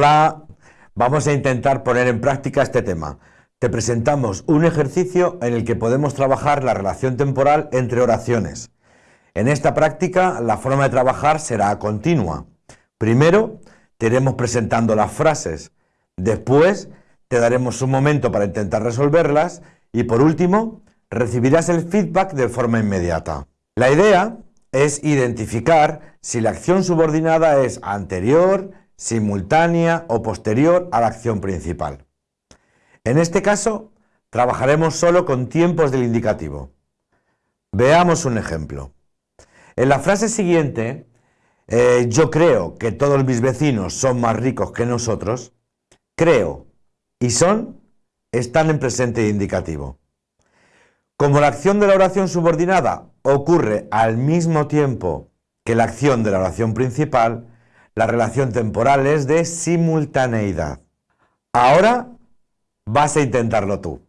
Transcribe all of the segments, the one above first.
Hola, vamos a intentar poner en práctica este tema. Te presentamos un ejercicio en el que podemos trabajar la relación temporal entre oraciones. En esta práctica la forma de trabajar será continua. Primero te iremos presentando las frases, después te daremos un momento para intentar resolverlas y por último recibirás el feedback de forma inmediata. La idea es identificar si la acción subordinada es anterior, simultánea o posterior a la acción principal. En este caso, trabajaremos solo con tiempos del indicativo. Veamos un ejemplo. En la frase siguiente, eh, yo creo que todos mis vecinos son más ricos que nosotros, creo y son están en presente indicativo. Como la acción de la oración subordinada ocurre al mismo tiempo que la acción de la oración principal, la relación temporal es de simultaneidad. Ahora vas a intentarlo tú.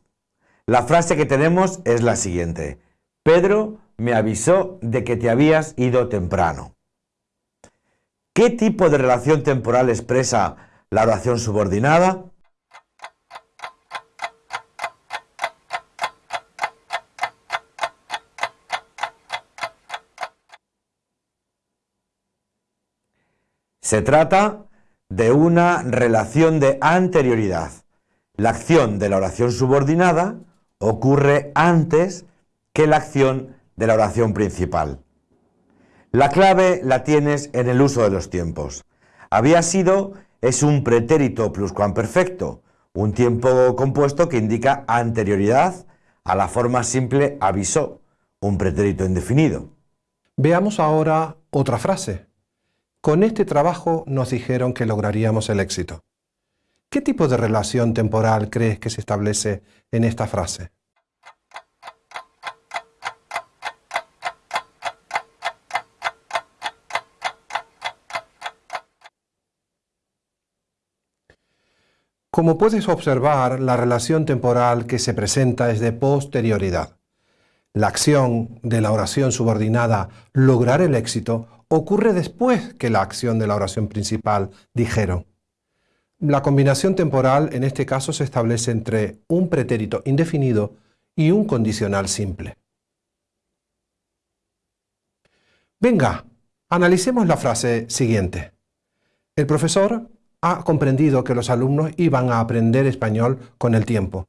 La frase que tenemos es la siguiente. Pedro me avisó de que te habías ido temprano. ¿Qué tipo de relación temporal expresa la oración subordinada? Se trata de una relación de anterioridad. La acción de la oración subordinada ocurre antes que la acción de la oración principal. La clave la tienes en el uso de los tiempos. Había sido es un pretérito pluscuamperfecto, un tiempo compuesto que indica anterioridad a la forma simple avisó, un pretérito indefinido. Veamos ahora otra frase. Con este trabajo nos dijeron que lograríamos el éxito. ¿Qué tipo de relación temporal crees que se establece en esta frase? Como puedes observar, la relación temporal que se presenta es de posterioridad. La acción de la oración subordinada lograr el éxito ocurre después que la acción de la oración principal, dijeron. La combinación temporal en este caso se establece entre un pretérito indefinido y un condicional simple. Venga, analicemos la frase siguiente. El profesor ha comprendido que los alumnos iban a aprender español con el tiempo.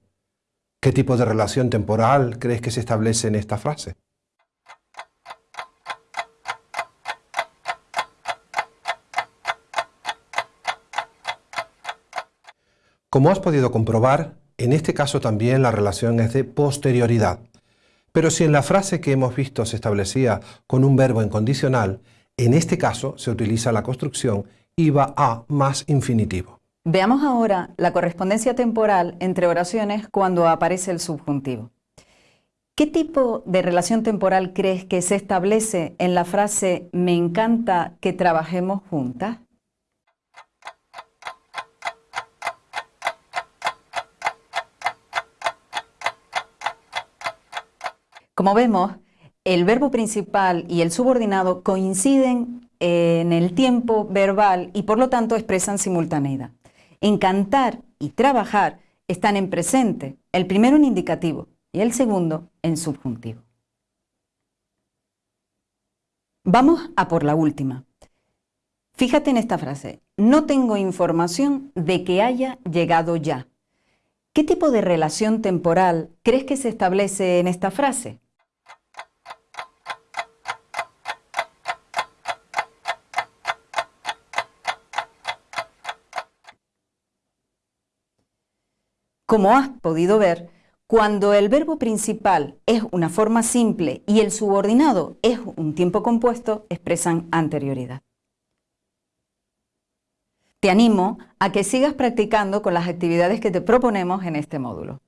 ¿Qué tipo de relación temporal crees que se establece en esta frase? Como has podido comprobar, en este caso también la relación es de posterioridad. Pero si en la frase que hemos visto se establecía con un verbo incondicional, en este caso se utiliza la construcción iba a más infinitivo. Veamos ahora la correspondencia temporal entre oraciones cuando aparece el subjuntivo. ¿Qué tipo de relación temporal crees que se establece en la frase me encanta que trabajemos juntas? Como vemos, el verbo principal y el subordinado coinciden en el tiempo verbal y por lo tanto expresan simultaneidad. Encantar y trabajar están en presente, el primero en indicativo y el segundo en subjuntivo. Vamos a por la última. Fíjate en esta frase, no tengo información de que haya llegado ya. ¿Qué tipo de relación temporal crees que se establece en esta frase? Como has podido ver, cuando el verbo principal es una forma simple y el subordinado es un tiempo compuesto, expresan anterioridad. Te animo a que sigas practicando con las actividades que te proponemos en este módulo.